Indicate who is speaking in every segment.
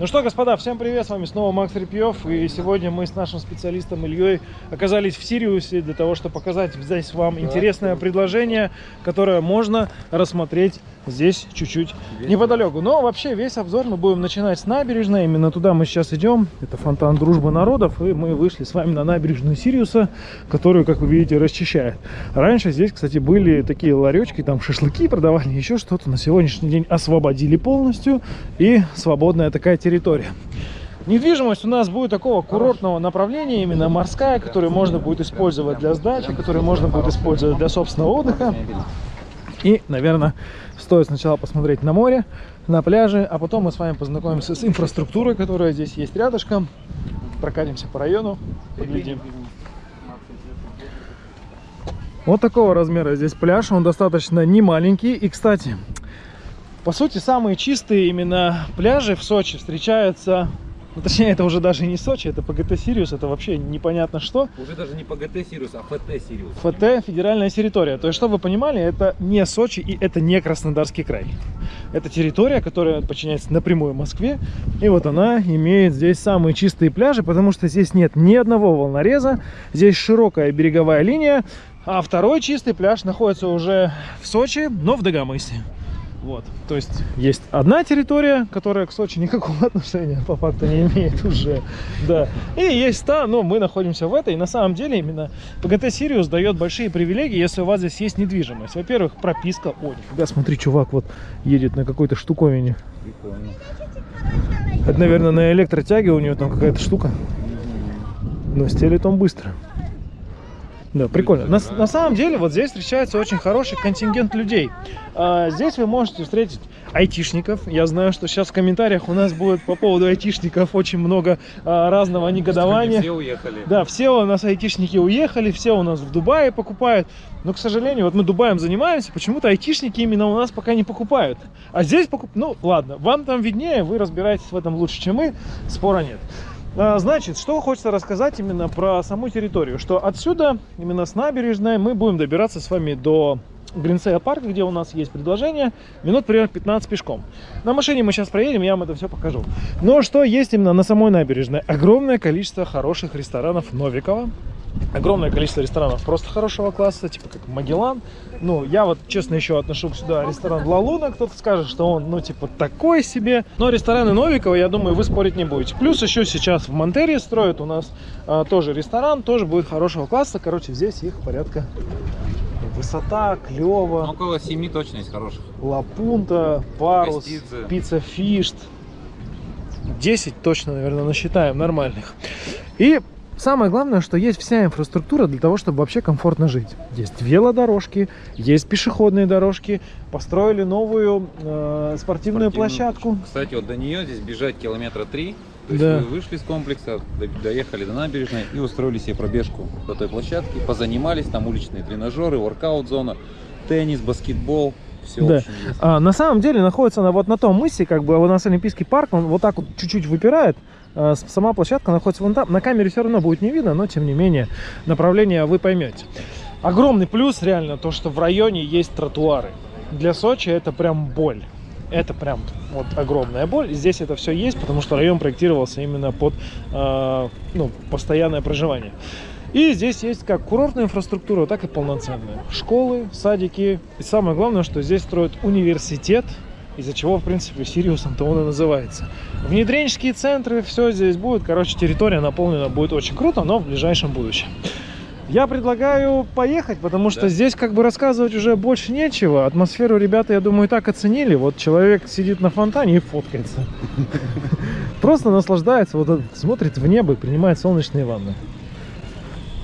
Speaker 1: Ну что, господа, всем привет, с вами снова Макс Репьев, и сегодня мы с нашим специалистом Ильей оказались в Сириусе для того, чтобы показать здесь вам интересное предложение, которое можно рассмотреть здесь чуть-чуть неподалеку. Но вообще весь обзор мы будем начинать с набережной, именно туда мы сейчас идем, это фонтан Дружбы Народов, и мы вышли с вами на набережную Сириуса, которую, как вы видите, расчищает. Раньше здесь, кстати, были такие ларечки, там шашлыки продавали, еще что-то, на сегодняшний день освободили полностью, и свободная такая территория. Недвижимость у нас будет такого курортного направления, именно морская, которую можно будет использовать для сдачи, которую можно будет использовать для собственного отдыха. И, наверное, стоит сначала посмотреть на море, на пляже, а потом мы с вами познакомимся с инфраструктурой, которая здесь есть рядышком. Прокатимся по району, поглядим. Вот такого размера здесь пляж, он достаточно не маленький. И, кстати, по сути, самые чистые именно пляжи в Сочи встречаются ну, точнее, это уже даже не Сочи, это ПГТ Сириус, это вообще непонятно что.
Speaker 2: Уже даже не ПГТ Сириус, а ФТ Сириус.
Speaker 1: ФТ – федеральная территория. То есть, чтобы вы понимали, это не Сочи и это не Краснодарский край. Это территория, которая подчиняется напрямую Москве. И вот она имеет здесь самые чистые пляжи, потому что здесь нет ни одного волнореза. Здесь широкая береговая линия. А второй чистый пляж находится уже в Сочи, но в Дагомысе. Вот, то есть есть одна территория, которая к Сочи никакого отношения по факту не имеет уже, да. И есть та, но мы находимся в этой. И на самом деле именно ПГТ Сириус дает большие привилегии, если у вас здесь есть недвижимость. Во-первых, прописка. О, нифига, смотри, чувак вот едет на какой-то штуковине. Прикольно. Это, наверное, на электротяге у него там какая-то штука. Но стелит он быстро. Да, прикольно. На, на самом деле, вот здесь встречается очень хороший контингент людей. А, здесь вы можете встретить айтишников. Я знаю, что сейчас в комментариях у нас будет по поводу айтишников очень много а, разного негодования.
Speaker 2: Все уехали.
Speaker 1: Да, все у нас айтишники уехали, все у нас в Дубае покупают. Но, к сожалению, вот мы Дубаем занимаемся, почему-то айтишники именно у нас пока не покупают. А здесь покуп... Ну, ладно, вам там виднее, вы разбираетесь в этом лучше, чем мы, спора нет. А, значит, что хочется рассказать именно про саму территорию. Что отсюда, именно с набережной, мы будем добираться с вами до Гринсея парка, где у нас есть предложение, минут примерно 15 пешком. На машине мы сейчас проедем, я вам это все покажу. Но что есть именно на самой набережной? Огромное количество хороших ресторанов Новикова огромное количество ресторанов просто хорошего класса, типа как Магеллан. Ну, я вот, честно, еще отношу сюда ресторан Ла Луна. Кто-то скажет, что он, ну, типа, такой себе. Но рестораны Новикова, я думаю, вы спорить не будете. Плюс еще сейчас в Монтере строят у нас а, тоже ресторан, тоже будет хорошего класса. Короче, здесь их порядка Высота, клево.
Speaker 2: Ну, около 7 точно есть хороших.
Speaker 1: Лапунта, Парус, Пицца Фишт. 10 точно, наверное, насчитаем нормальных. И Самое главное, что есть вся инфраструктура для того, чтобы вообще комфортно жить. Есть велодорожки, есть пешеходные дорожки, построили новую э, спортивную, спортивную площадку.
Speaker 2: Кстати, вот до нее здесь бежать километра три. То есть да. вы вышли с комплекса, доехали до набережной и устроили себе пробежку до той площадки, позанимались, там уличные тренажеры, воркаут-зона, теннис, баскетбол, все
Speaker 1: да. А, на самом деле находится она вот на том мысе, как бы у нас Олимпийский парк, он вот так вот чуть-чуть выпирает. А, сама площадка находится вон там. На камере все равно будет не видно, но тем не менее направление вы поймете. Огромный плюс реально то, что в районе есть тротуары. Для Сочи это прям боль. Это прям вот огромная боль. Здесь это все есть, потому что район проектировался именно под э, ну, постоянное проживание. И здесь есть как курортная инфраструктура, так и полноценная. Школы, садики. И самое главное, что здесь строят университет, из-за чего, в принципе, Сириусом-то он и называется. Внедренческие центры, все здесь будет. Короче, территория наполнена будет очень круто, но в ближайшем будущем. Я предлагаю поехать, потому что да. здесь как бы рассказывать уже больше нечего. Атмосферу ребята, я думаю, так оценили. Вот человек сидит на фонтане и фоткается. Просто наслаждается, вот смотрит в небо и принимает солнечные ванны.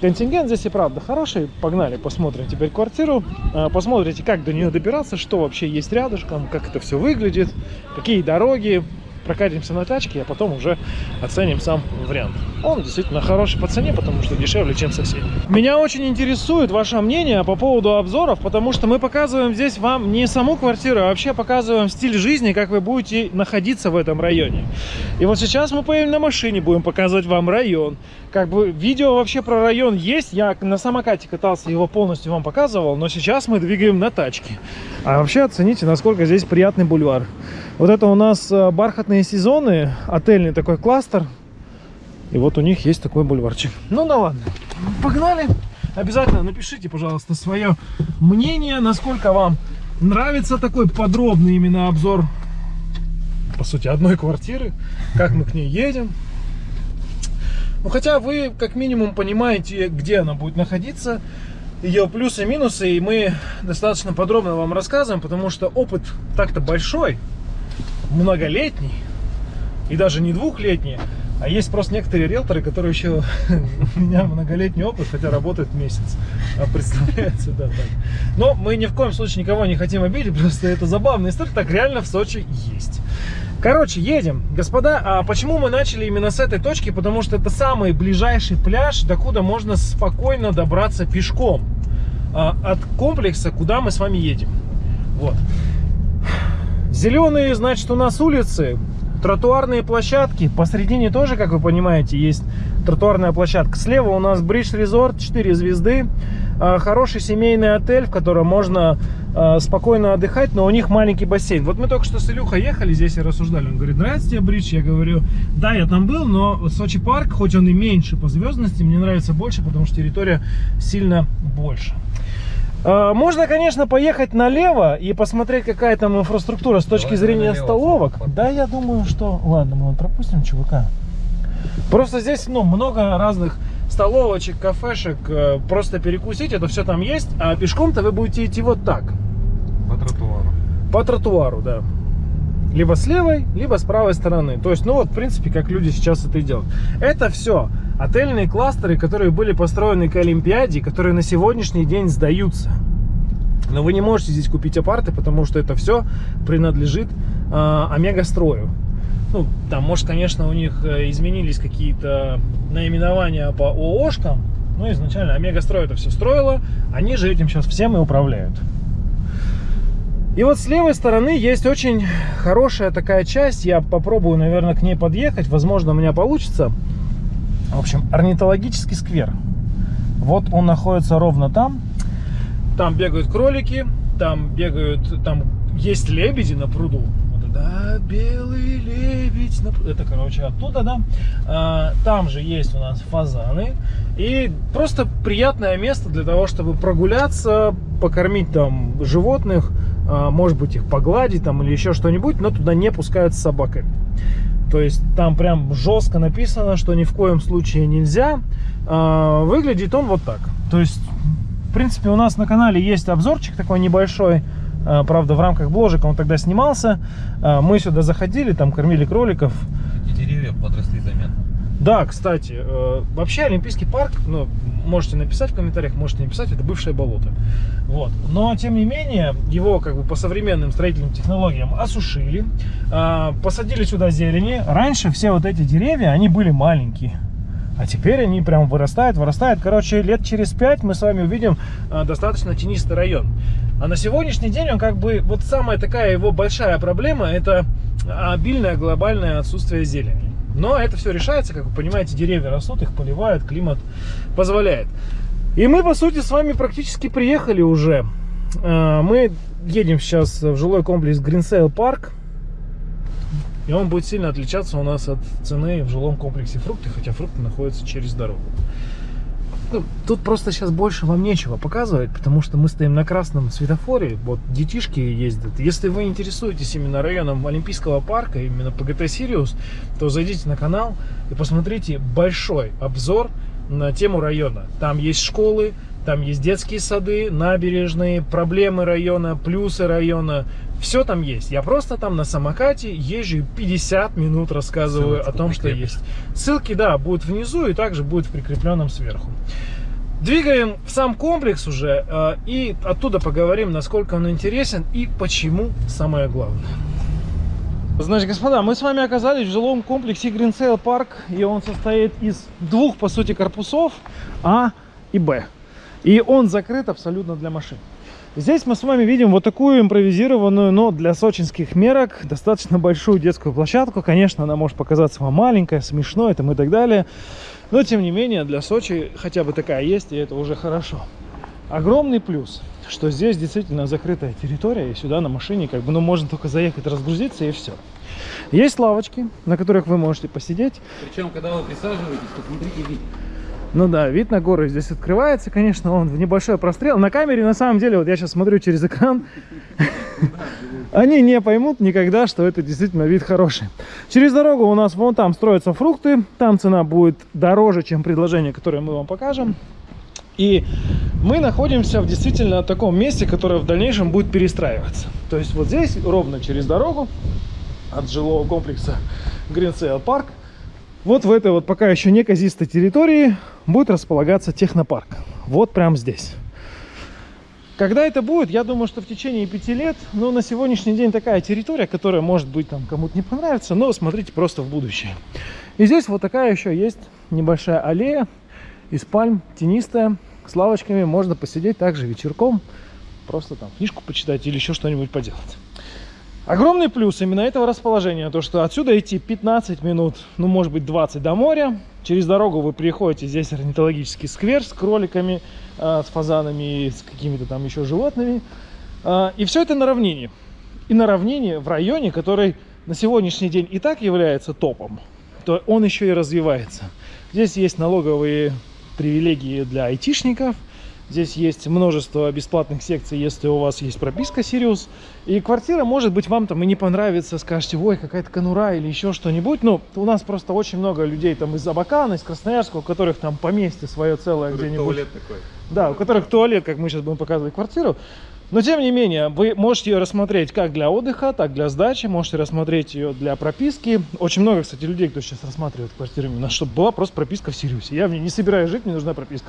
Speaker 1: Контингент здесь и правда хороший. Погнали, посмотрим теперь квартиру. А, посмотрите, как до нее добираться, что вообще есть рядышком, как это все выглядит, какие дороги, прокатимся на тачке, а потом уже оценим сам вариант. Он действительно хороший по цене, потому что дешевле, чем соседний. Меня очень интересует ваше мнение по поводу обзоров, потому что мы показываем здесь вам не саму квартиру, а вообще показываем стиль жизни, как вы будете находиться в этом районе. И вот сейчас мы поедем на машине, будем показывать вам район. Как бы видео вообще про район есть, я на самокате катался, его полностью вам показывал, но сейчас мы двигаем на тачке. А вообще оцените, насколько здесь приятный бульвар. Вот это у нас э, бархатные сезоны, отельный такой кластер. И вот у них есть такой бульварчик. Ну да ладно, погнали. Обязательно напишите, пожалуйста, свое мнение, насколько вам нравится такой подробный именно обзор, по сути, одной квартиры, как мы к ней едем. Ну, хотя вы, как минимум, понимаете, где она будет находиться, ее плюсы и минусы, и мы достаточно подробно вам рассказываем, потому что опыт так-то большой, многолетний, и даже не двухлетний, а есть просто некоторые риэлторы, которые еще у меня многолетний опыт, хотя работают месяц. А представляете, да, так. Но мы ни в коем случае никого не хотим обидеть, просто это забавная история, так реально в Сочи есть. Короче, едем. Господа, а почему мы начали именно с этой точки? Потому что это самый ближайший пляж, докуда можно спокойно добраться пешком а, от комплекса, куда мы с вами едем. Вот. Зеленые, значит, у нас улицы, тротуарные площадки. Посредине тоже, как вы понимаете, есть тротуарная площадка. Слева у нас Бридж Резорт, 4 звезды. А, хороший семейный отель, в котором можно спокойно отдыхать, но у них маленький бассейн. Вот мы только что с Илюхой ехали здесь и рассуждали. Он говорит, нравится тебе Бридж? Я говорю, да, я там был, но Сочи парк, хоть он и меньше по звездности, мне нравится больше, потому что территория сильно больше. А, можно, конечно, поехать налево и посмотреть, какая там инфраструктура с точки Давай зрения налево, столовок. Да, я думаю, что... Ладно, мы пропустим чувака. Просто здесь, ну, много разных столовочек, кафешек. Э, просто перекусить, это все там есть. А пешком-то вы будете идти вот так.
Speaker 2: По тротуару.
Speaker 1: По тротуару, да. Либо с левой, либо с правой стороны. То есть, ну вот, в принципе, как люди сейчас это и делают. Это все отельные кластеры, которые были построены к Олимпиаде, которые на сегодняшний день сдаются. Но вы не можете здесь купить апарты, потому что это все принадлежит э, Омега-строю. Ну, там, может, конечно, у них э, изменились какие-то наименования по ООшкам, но изначально Омега-строй это все строило, они же этим сейчас всем и управляют. И вот с левой стороны есть очень хорошая такая часть, я попробую, наверное, к ней подъехать, возможно, у меня получится. В общем, орнитологический сквер. Вот он находится ровно там. Там бегают кролики, там бегают, там есть лебеди на пруду. Да, белый лебедь. Это, короче, оттуда, да. А, там же есть у нас фазаны. И просто приятное место для того, чтобы прогуляться, покормить там животных, а, может быть, их погладить там или еще что-нибудь, но туда не пускают с собаками. То есть там прям жестко написано, что ни в коем случае нельзя. А, выглядит он вот так. То есть, в принципе, у нас на канале есть обзорчик такой небольшой. А, правда, в рамках бложика он тогда снимался. А, мы сюда заходили, там кормили кроликов.
Speaker 2: Эти деревья подросли заметно.
Speaker 1: Да, кстати, э, вообще Олимпийский парк, ну, можете написать в комментариях, можете не писать, это бывшее болото. Вот. Но, тем не менее, его как бы по современным строительным технологиям осушили, э, посадили сюда зелени. Раньше все вот эти деревья, они были маленькие. А теперь они прям вырастают, вырастают. Короче, лет через пять мы с вами увидим э, достаточно тенистый район. А на сегодняшний день он как бы, вот самая такая его большая проблема, это обильное глобальное отсутствие зелени. Но это все решается, как вы понимаете, деревья растут, их поливают, климат позволяет. И мы, по сути, с вами практически приехали уже. А, мы едем сейчас в жилой комплекс Green Sail Park. И он будет сильно отличаться у нас от цены в жилом комплексе фрукты, хотя фрукты находятся через дорогу. Ну, тут просто сейчас больше вам нечего показывать, потому что мы стоим на красном светофоре, вот детишки ездят. Если вы интересуетесь именно районом Олимпийского парка, именно ПГТ Сириус, то зайдите на канал и посмотрите большой обзор на тему района. Там есть школы, там есть детские сады, набережные, проблемы района, плюсы района. Все там есть. Я просто там на самокате езжу 50 минут рассказываю Ссылочку о том, что есть. Ссылки, да, будут внизу и также будет в прикрепленном сверху. Двигаем в сам комплекс уже э, и оттуда поговорим, насколько он интересен и почему самое главное. Значит, господа, мы с вами оказались в жилом комплексе Гринсейл Парк, и он состоит из двух, по сути, корпусов А и Б. И он закрыт абсолютно для машин. Здесь мы с вами видим вот такую импровизированную, но для сочинских мерок достаточно большую детскую площадку. Конечно, она может показаться вам маленькая, смешной там и так далее. Но, тем не менее, для Сочи хотя бы такая есть, и это уже хорошо. Огромный плюс, что здесь действительно закрытая территория, и сюда на машине как бы, ну, можно только заехать, разгрузиться и все. Есть лавочки, на которых вы можете посидеть.
Speaker 2: Причем, когда вы присаживаетесь, посмотрите вид.
Speaker 1: Ну да, вид на горы здесь открывается, конечно, он в небольшой прострел. На камере, на самом деле, вот я сейчас смотрю через экран, они не поймут никогда, что это действительно вид хороший. Через дорогу у нас вон там строятся фрукты, там цена будет дороже, чем предложение, которое мы вам покажем. И мы находимся в действительно таком месте, которое в дальнейшем будет перестраиваться. То есть вот здесь, ровно через дорогу от жилого комплекса Green Sail Park, вот в этой вот пока еще неказистой территории будет располагаться технопарк. Вот прямо здесь. Когда это будет, я думаю, что в течение пяти лет, но на сегодняшний день такая территория, которая может быть там кому-то не понравится, но смотрите просто в будущее. И здесь вот такая еще есть небольшая аллея из пальм, тенистая, с лавочками, можно посидеть также вечерком, просто там книжку почитать или еще что-нибудь поделать. Огромный плюс именно этого расположения, то что отсюда идти 15 минут, ну может быть 20 до моря. Через дорогу вы приходите, здесь орнитологический сквер с кроликами, э, с фазанами, с какими-то там еще животными. Э, и все это на равнине. И на равнине в районе, который на сегодняшний день и так является топом, то он еще и развивается. Здесь есть налоговые привилегии для айтишников – Здесь есть множество бесплатных секций, если у вас есть прописка Сириус. И квартира, может быть, вам там и не понравится, скажете, ой, какая-то конура или еще что-нибудь. Ну, у нас просто очень много людей там из Абакана, из Красноярска, у которых там поместье свое целое где-нибудь. туалет такой. Да, у которых туалет, как мы сейчас будем показывать квартиру. Но, тем не менее, вы можете ее рассмотреть как для отдыха, так для сдачи, можете рассмотреть ее для прописки. Очень много, кстати, людей, кто сейчас рассматривает квартиру, именно чтобы была просто прописка в Сириусе. Я в ней не собираюсь жить, мне нужна прописка.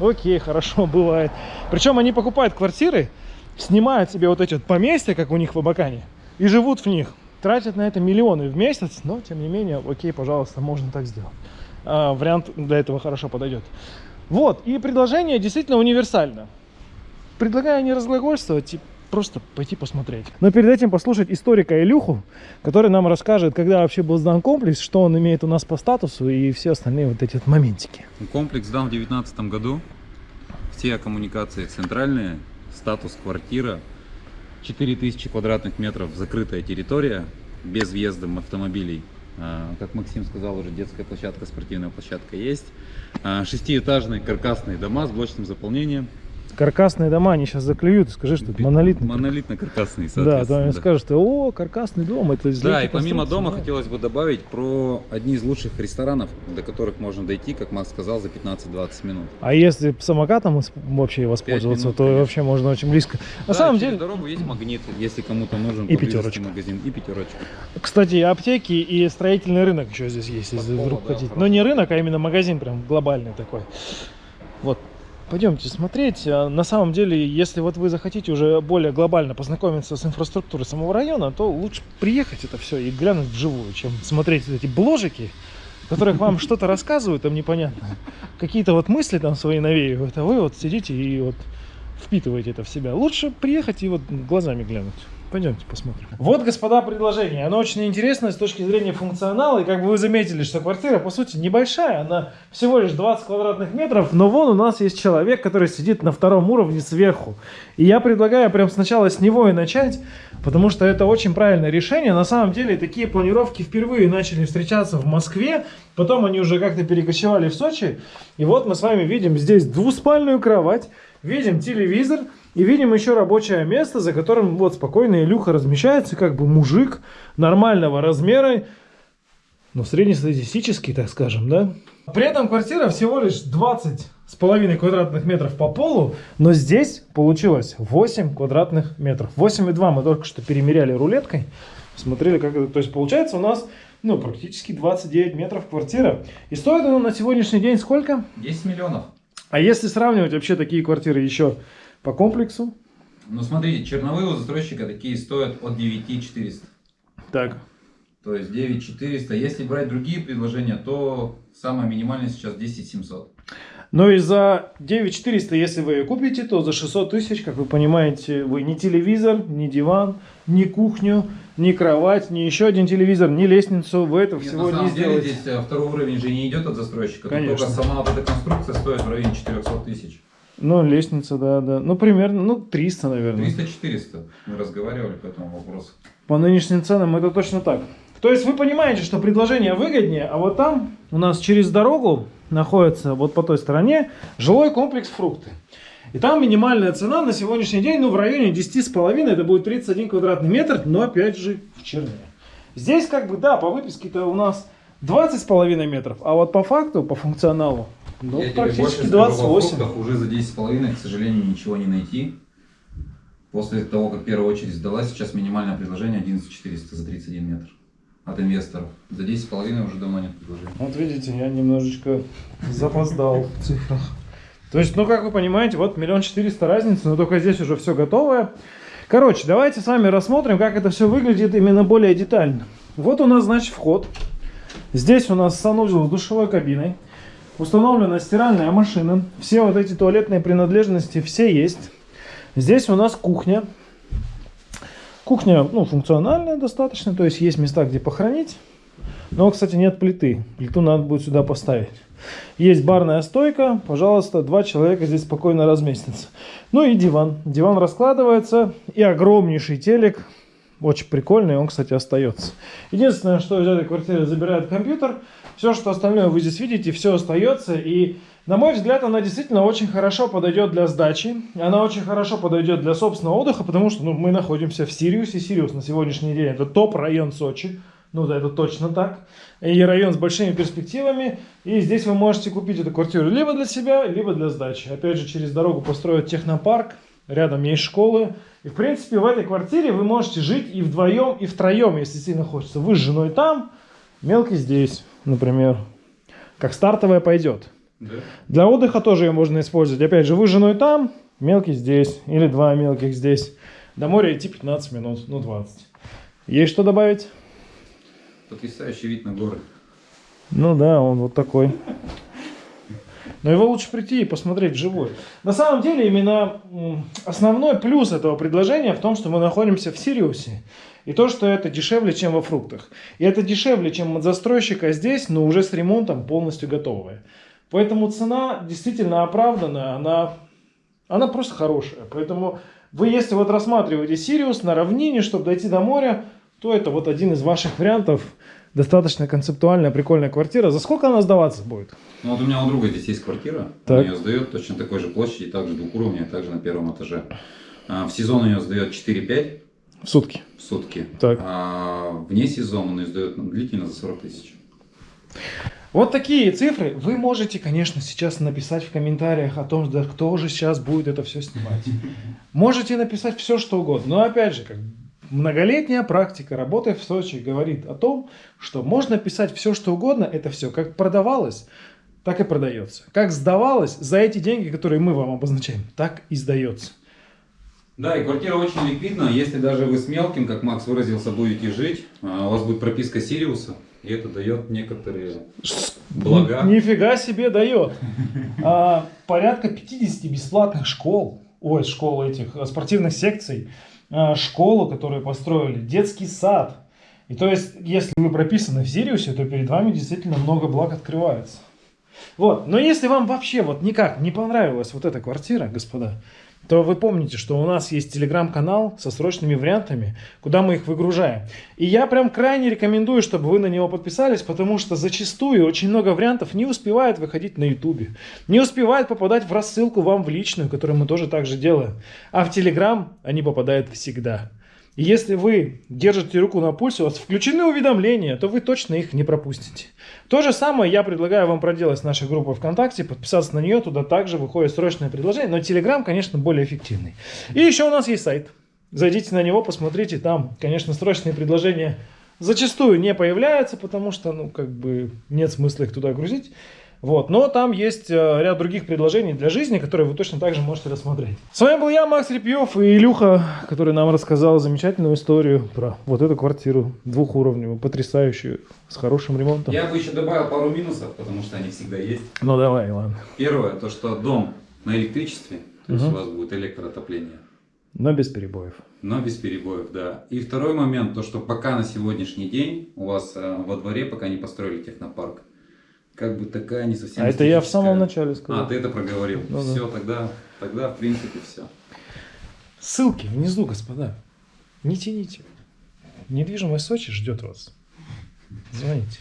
Speaker 1: Окей, хорошо, бывает. Причем они покупают квартиры, снимают себе вот эти вот поместья, как у них в Абакане, и живут в них. Тратят на это миллионы в месяц, но тем не менее, окей, пожалуйста, можно так сделать. А, вариант для этого хорошо подойдет. Вот, и предложение действительно универсально. Предлагаю не разглагольствовать, типа, просто пойти посмотреть. Но перед этим послушать историка Илюху, который нам расскажет, когда вообще был сдан комплекс, что он имеет у нас по статусу и все остальные вот эти вот моментики.
Speaker 2: Комплекс сдан в 2019 году. Все коммуникации центральные, статус квартира, 4000 квадратных метров, закрытая территория, без въезда автомобилей. А, как Максим сказал, уже детская площадка, спортивная площадка есть. А, шестиэтажные каркасные дома с блочным заполнением
Speaker 1: каркасные дома, они сейчас заклюют, скажи, что это монолитный.
Speaker 2: Монолитно-каркасный,
Speaker 1: Да, то они да. скажут, что о, каркасный дом, это
Speaker 2: Да, и помимо дома да. хотелось бы добавить про одни из лучших ресторанов, до которых можно дойти, как Макс сказал, за 15-20 минут.
Speaker 1: А если самокатом вообще воспользоваться, минут, то конечно. вообще можно очень близко. На
Speaker 2: да,
Speaker 1: самом деле...
Speaker 2: дорогу есть магнит, если кому-то нужен
Speaker 1: и пятерочка.
Speaker 2: магазин, и пятерочка.
Speaker 1: Кстати, аптеки и строительный рынок еще здесь есть, если вдруг да, хотите. Но не рынок, а именно магазин прям глобальный такой. Вот Пойдемте смотреть. А, на самом деле, если вот вы захотите уже более глобально познакомиться с инфраструктурой самого района, то лучше приехать это все и глянуть вживую, чем смотреть эти бложики, которых вам что-то рассказывают, там непонятно. Какие-то вот мысли там свои навеивают, а вы вот сидите и вот впитываете это в себя. Лучше приехать и вот глазами глянуть. Пойдемте посмотрим. Вот, господа, предложение. Оно очень интересное с точки зрения функционала. И как бы вы заметили, что квартира, по сути, небольшая. Она всего лишь 20 квадратных метров. Но вон у нас есть человек, который сидит на втором уровне сверху. И я предлагаю прям сначала с него и начать. Потому что это очень правильное решение. На самом деле, такие планировки впервые начали встречаться в Москве. Потом они уже как-то перекочевали в Сочи. И вот мы с вами видим здесь двуспальную кровать. Видим телевизор. И видим еще рабочее место, за которым вот спокойно Илюха размещается, как бы мужик нормального размера, ну, среднестатистический, так скажем, да. При этом квартира всего лишь 20 с половиной квадратных метров по полу, но здесь получилось 8 квадратных метров. 8,2 мы только что перемеряли рулеткой, смотрели, как это, то есть получается у нас, ну, практически 29 метров квартира. И стоит она на сегодняшний день сколько?
Speaker 2: 10 миллионов.
Speaker 1: А если сравнивать вообще такие квартиры еще по комплексу?
Speaker 2: Ну смотрите, черновые у застройщика такие стоят от 9400.
Speaker 1: Так.
Speaker 2: То есть 9400. Если брать другие предложения, то самое минимальное сейчас 10700.
Speaker 1: Но и за 9400, если вы ее купите, то за 600 тысяч, как вы понимаете, вы ни телевизор, ни диван, ни кухню, ни кровать, ни еще один телевизор, ни лестницу, вы это Нет, всего
Speaker 2: на самом
Speaker 1: не
Speaker 2: деле
Speaker 1: сделаете.
Speaker 2: здесь э, второй уровень же не идет от застройщика.
Speaker 1: Конечно.
Speaker 2: Только сама вот эта конструкция стоит в районе 400 тысяч.
Speaker 1: Ну, лестница, да, да. Ну, примерно, ну, 300, наверное.
Speaker 2: 300-400. Мы разговаривали по этому вопросу.
Speaker 1: По нынешним ценам это точно так. То есть вы понимаете, что предложение выгоднее, а вот там у нас через дорогу находится, вот по той стороне, жилой комплекс «Фрукты». И там минимальная цена на сегодняшний день, ну, в районе 10,5, это будет 31 квадратный метр, но опять же в черне. Здесь как бы, да, по выписке-то у нас 20,5 метров, а вот по факту, по функционалу, ну,
Speaker 2: Я
Speaker 1: практически
Speaker 2: больше скажу, во
Speaker 1: 28.
Speaker 2: фруктах уже за 10,5, к сожалению, ничего не найти. После того, как первая очередь сдалась, сейчас минимальное предложение 11400 за 31 метр от инвесторов. За 10,5 уже давно нет предложений.
Speaker 1: Вот видите, я немножечко запоздал в цифрах. То есть, ну, как вы понимаете, вот миллион четыреста разницы, но только здесь уже все готовое. Короче, давайте с вами рассмотрим, как это все выглядит именно более детально. Вот у нас, значит, вход. Здесь у нас санузел с душевой кабиной. Установлена стиральная машина. Все вот эти туалетные принадлежности все есть. Здесь у нас кухня. Кухня, ну, функциональная достаточно, то есть есть места, где похоронить. Но, кстати, нет плиты. Плиту надо будет сюда поставить. Есть барная стойка. Пожалуйста, два человека здесь спокойно разместятся. Ну и диван. Диван раскладывается. И огромнейший телек. Очень прикольный. Он, кстати, остается. Единственное, что из этой квартиры забирает компьютер. Все, что остальное вы здесь видите, все остается. И, на мой взгляд, она действительно очень хорошо подойдет для сдачи. Она очень хорошо подойдет для собственного отдыха, потому что ну, мы находимся в Сириусе. Сириус на сегодняшний день это топ-район Сочи. Ну да, это точно так. И район с большими перспективами. И здесь вы можете купить эту квартиру либо для себя, либо для сдачи. Опять же, через дорогу построят технопарк. Рядом есть школы. И, в принципе, в этой квартире вы можете жить и вдвоем, и втроем, если сильно хочется. Вы с женой там, мелкий здесь, например. Как стартовая пойдет.
Speaker 2: Да?
Speaker 1: Для отдыха тоже ее можно использовать. Опять же, вы с женой там, мелкий здесь. Или два мелких здесь. До моря идти 15 минут, ну 20. Есть что добавить?
Speaker 2: Потрясающий вид на горы.
Speaker 1: Ну да, он вот такой. Но его лучше прийти и посмотреть вживую. На самом деле, именно основной плюс этого предложения в том, что мы находимся в Сириусе. И то, что это дешевле, чем во фруктах. И это дешевле, чем от застройщика здесь, но уже с ремонтом полностью готовое. Поэтому цена действительно оправдана, она, она просто хорошая. Поэтому вы, если вот рассматриваете Сириус на равнине, чтобы дойти до моря, то это вот один из ваших вариантов. Достаточно концептуальная, прикольная квартира. За сколько она сдаваться будет?
Speaker 2: Ну вот у меня у друга здесь есть квартира.
Speaker 1: Так.
Speaker 2: Он ее сдает точно такой же площади, также двухуровневая, также на первом этаже. А, В сезон ее сдает 4-5
Speaker 1: В сутки.
Speaker 2: в сутки.
Speaker 1: Так.
Speaker 2: А вне сезона он ну, длительно за 40 тысяч.
Speaker 1: Вот такие цифры вы можете, конечно, сейчас написать в комментариях о том, да кто же сейчас будет это все снимать. Можете написать все, что угодно. Но опять же, как многолетняя практика работы в Сочи говорит о том, что можно писать все, что угодно, это все как продавалось, так и продается. Как сдавалось, за эти деньги, которые мы вам обозначаем, так и сдается.
Speaker 2: Да, и квартира очень ликвидна. Если даже вы с мелким, как Макс выразился, будете жить, а, у вас будет прописка Сириуса, и это дает некоторые блага.
Speaker 1: Нифига себе дает. А, порядка 50 бесплатных школ, ой, школ этих, а, спортивных секций, а, школу, которую построили, детский сад. И то есть, если вы прописаны в Сириусе, то перед вами действительно много благ открывается. Вот, но если вам вообще вот никак не понравилась вот эта квартира, господа, то вы помните, что у нас есть телеграм-канал со срочными вариантами, куда мы их выгружаем. И я прям крайне рекомендую, чтобы вы на него подписались, потому что зачастую очень много вариантов не успевает выходить на ютубе, не успевает попадать в рассылку вам в личную, которую мы тоже так же делаем. А в телеграм они попадают всегда. Если вы держите руку на пульсе, у вас включены уведомления, то вы точно их не пропустите. То же самое я предлагаю вам проделать с нашей группой ВКонтакте, подписаться на нее, туда также выходит срочное предложение, но Телеграм, конечно, более эффективный. И еще у нас есть сайт. Зайдите на него, посмотрите, там, конечно, срочные предложения зачастую не появляются, потому что, ну, как бы нет смысла их туда грузить. Вот, но там есть э, ряд других предложений для жизни, которые вы точно так же можете рассмотреть. С вами был я, Макс Репьев и Илюха, который нам рассказал замечательную историю про вот эту квартиру двухуровневую, потрясающую, с хорошим ремонтом.
Speaker 2: Я бы еще добавил пару минусов, потому что они всегда есть.
Speaker 1: Ну давай, ладно.
Speaker 2: Первое, то что дом на электричестве, то есть
Speaker 1: Мгм.
Speaker 2: у вас будет электроотопление.
Speaker 1: Но без перебоев.
Speaker 2: Но без перебоев, да. И второй момент, то что пока на сегодняшний день у вас э, во дворе пока не построили технопарк, как бы такая не совсем...
Speaker 1: А это я в самом начале сказал.
Speaker 2: А, ты это проговорил.
Speaker 1: Ну,
Speaker 2: все, да. тогда, тогда, в принципе, все.
Speaker 1: Ссылки внизу, господа. Не тяните. Недвижимость Сочи ждет вас. Звоните.